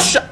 っしゃ